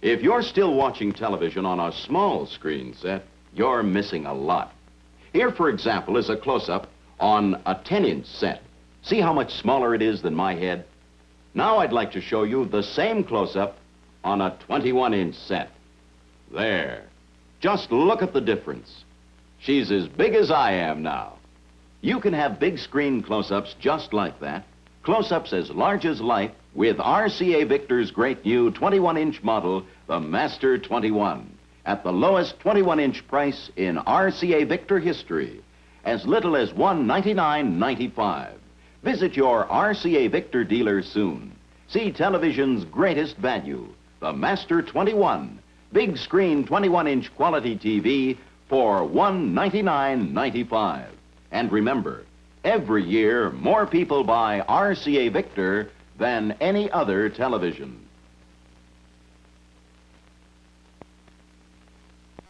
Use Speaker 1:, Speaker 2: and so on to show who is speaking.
Speaker 1: If you're still watching television on a small screen set, you're missing a lot. Here, for example, is a close-up on a 10-inch set. See how much smaller it is than my head? Now I'd like to show you the same close-up on a 21-inch set. There. Just look at the difference. She's as big as I am now. You can have big screen close-ups just like that. Close-ups as large as life with RCA Victor's great new 21-inch model, the Master 21, at the lowest 21-inch price in RCA Victor history, as little as $199.95. Visit your RCA Victor dealer soon. See television's greatest value, the Master 21, big screen 21-inch quality TV for $199.95. And remember, every year more people buy RCA Victor than any other television.